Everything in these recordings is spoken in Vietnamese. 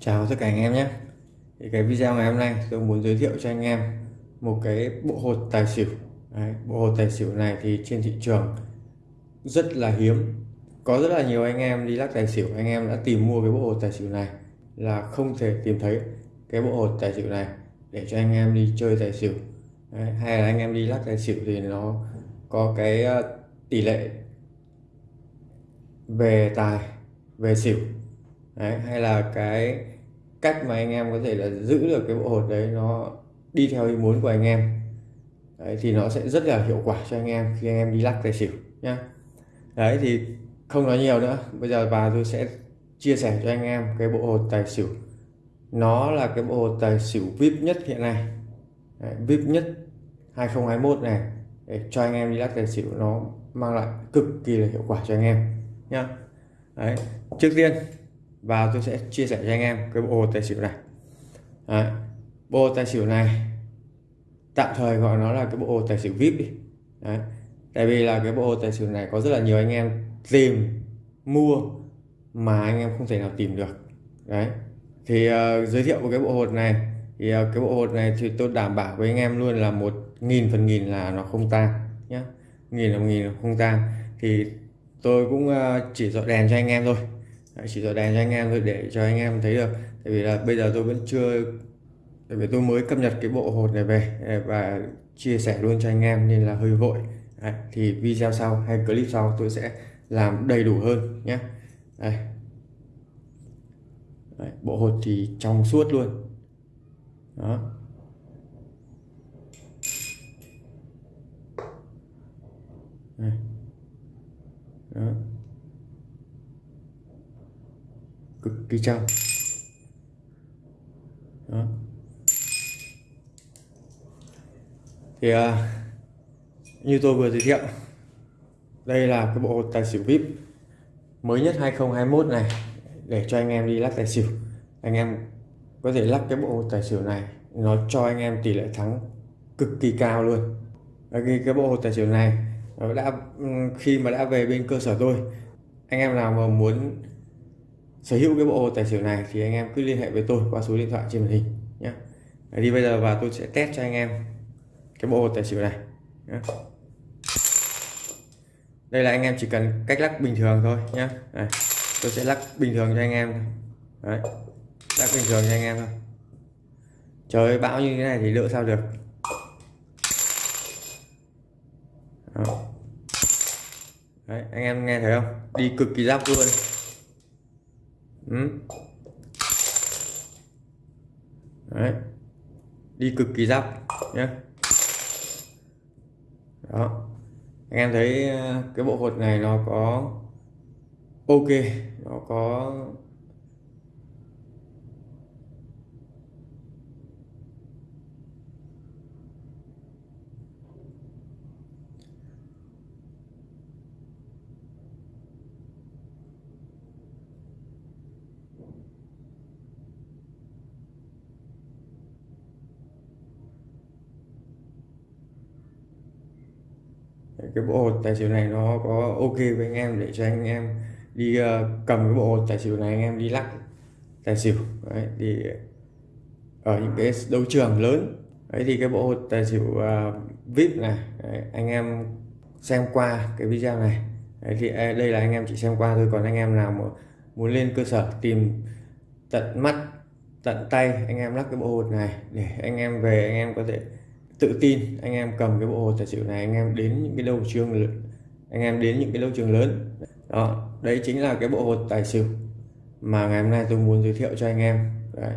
Chào tất cả anh em nhé. Thì cái video ngày hôm nay tôi muốn giới thiệu cho anh em một cái bộ hột tài xỉu. Đấy, bộ hột tài xỉu này thì trên thị trường rất là hiếm. Có rất là nhiều anh em đi lắc tài xỉu. Anh em đã tìm mua cái bộ hột tài xỉu này là không thể tìm thấy cái bộ hột tài xỉu này để cho anh em đi chơi tài xỉu. Đấy, hay là anh em đi lắc tài xỉu thì nó có cái ờ, tỷ lệ về tài về xỉu đấy, hay là cái cách mà anh em có thể là giữ được cái bộ hột đấy nó đi theo ý muốn của anh em. Đấy, thì nó sẽ rất là hiệu quả cho anh em khi anh em đi lắc tài xỉu nhá. Đấy thì không nói nhiều nữa. Bây giờ và tôi sẽ chia sẻ cho anh em cái bộ hột tài xỉu. Nó là cái bộ hột tài xỉu vip nhất hiện nay. Đấy, vip nhất 2021 này để cho anh em đi lắc tài xỉu nó mang lại cực kỳ là hiệu quả cho anh em nhá. Đấy trước tiên và tôi sẽ chia sẻ cho anh em cái bộ tài xỉu này. Đấy. bộ tài xỉu này tạm thời gọi nó là cái bộ tài xỉu vip đi. Đấy. tại vì là cái bộ tài xỉu này có rất là nhiều anh em tìm mua mà anh em không thể nào tìm được. Đấy thì uh, giới thiệu của cái bộ hột này. Thì uh, cái bộ hột này thì tôi đảm bảo với anh em luôn là một nghìn phần nghìn là nó không tan nhé nghìn là một nghìn không tan thì tôi cũng uh, chỉ dọn đèn cho anh em thôi chỉ dọi đèn cho anh em thôi để cho anh em thấy được. Tại vì là bây giờ tôi vẫn chưa tại vì tôi mới cập nhật cái bộ hột này về à, và chia sẻ luôn cho anh em nên là hơi vội. Đấy, thì video sau hay clip sau tôi sẽ làm đầy đủ hơn nhé. Đây. Đấy, bộ hột thì trong suốt luôn. Đó. Đây. đó. Cực kỳ trong đó. Thì à, như tôi vừa giới thiệu đây là cái bộ tài xỉu vip mới nhất 2021 này để cho anh em đi lắc tài xỉu. Anh em có thể lắc cái bộ tài xỉu này nó cho anh em tỷ lệ thắng cực kỳ cao luôn. Cái cái bộ tài xỉu này nó đã ừ, khi mà đã về bên cơ sở tôi anh em nào mà muốn sở hữu cái bộ tài xỉu này thì anh em cứ liên hệ với tôi qua số điện thoại trên màn hình nhé đi bây giờ và tôi sẽ test cho anh em cái bộ tài xỉu này nhé. đây là anh em chỉ cần cách lắc bình thường thôi nhé Đây, tôi sẽ lắc bình thường cho anh em Đấy. lắc bình thường cho anh em thôi trời bão như thế này thì lựa sao được Đó. Đấy, anh em nghe thấy không đi cực kỳ giáp luôn ừ. Đấy. đi cực kỳ giáp nhé đó anh em thấy ờ, cái bộ hột này nó có ok, nó có cái bộ hột tài xỉu này nó có ok với anh em để cho anh em đi uh, cầm cái bộ hột tài xỉu này anh em đi lắc tài xỉu. Đấy, thì ở những cái đấu trường lớn đấy thì cái bộ hột tài xỉu uh, vip này đấy, anh em xem qua cái video này. Đấy, thì đây là anh em chỉ xem qua thôi còn anh em nào mà muốn lên cơ sở tìm tận mắt tận tay anh em lắc cái bộ hột này để anh em về anh em có thể tự tin anh em cầm cái bộ hồ tài xỉu này, anh em đến những cái đấu trường anh em đến những cái đấu trường lớn đó, đấy chính là cái bộ hồ tài xỉu mà ngày hôm nay tôi muốn giới thiệu cho anh em đấy.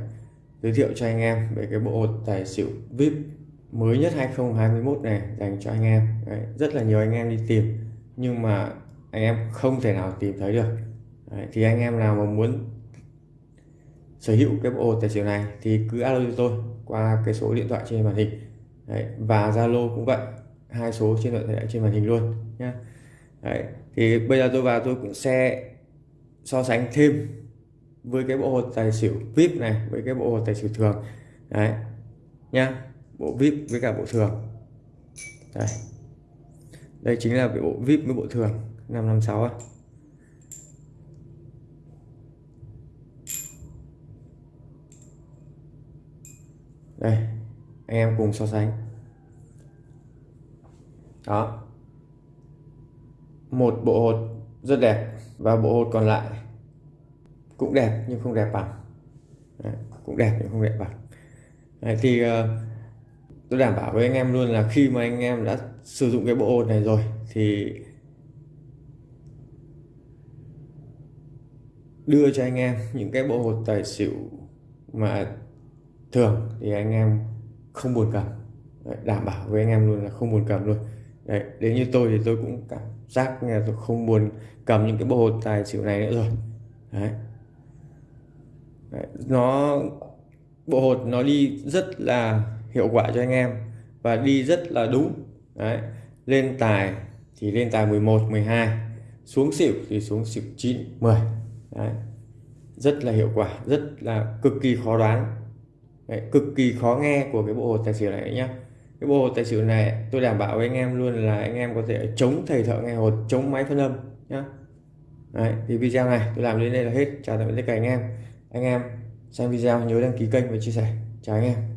giới thiệu cho anh em về cái bộ hồ tài xỉu vip mới nhất 2021 này dành cho anh em đấy. rất là nhiều anh em đi tìm, nhưng mà anh em không thể nào tìm thấy được đấy. thì anh em nào mà muốn sở hữu cái bộ hồ tài xỉu này thì cứ alo cho tôi qua cái số điện thoại trên màn hình Đấy, và Zalo cũng vậy. Hai số trên điện thoại trên màn hình luôn nhé Đấy, thì bây giờ tôi vào tôi cũng sẽ so sánh thêm với cái bộ hột tài xỉu VIP này với cái bộ hột tài xỉu thường. Đấy nhá. Bộ VIP với cả bộ thường. Đây đây chính là cái bộ VIP với bộ thường 556 á. Đây anh em cùng so sánh. Đó. Một bộ hột rất đẹp và bộ hột còn lại cũng đẹp nhưng không đẹp bằng. Đấy, cũng đẹp nhưng không đẹp bằng. Đấy, thì uh, tôi đảm bảo với anh em luôn là khi mà anh em đã sử dụng cái bộ hột này rồi thì đưa cho anh em những cái bộ hột tài xỉu mà thường thì anh em không buồn cầm Đấy, đảm bảo với anh em luôn là không buồn cầm luôn Đấy, đến như tôi thì tôi cũng cảm giác là tôi không buồn cầm những cái bộ hột tài xỉu này nữa rồi Đấy. Đấy, nó bộ hột nó đi rất là hiệu quả cho anh em và đi rất là đúng Đấy. lên tài thì lên tài 11 12 xuống xỉu thì xuống xỉu 9 10 Đấy. rất là hiệu quả rất là cực kỳ khó đoán Đấy, cực kỳ khó nghe của cái bộ hột tài xỉu này nhé cái bộ hột tài xỉu này tôi đảm bảo với anh em luôn là anh em có thể chống thầy thợ nghe hột chống máy phân âm nhé Đấy, thì video này tôi làm đến đây là hết. Chào tạm biệt tất cả anh em. Anh em xem video nhớ đăng ký kênh và chia sẻ. Chào anh em.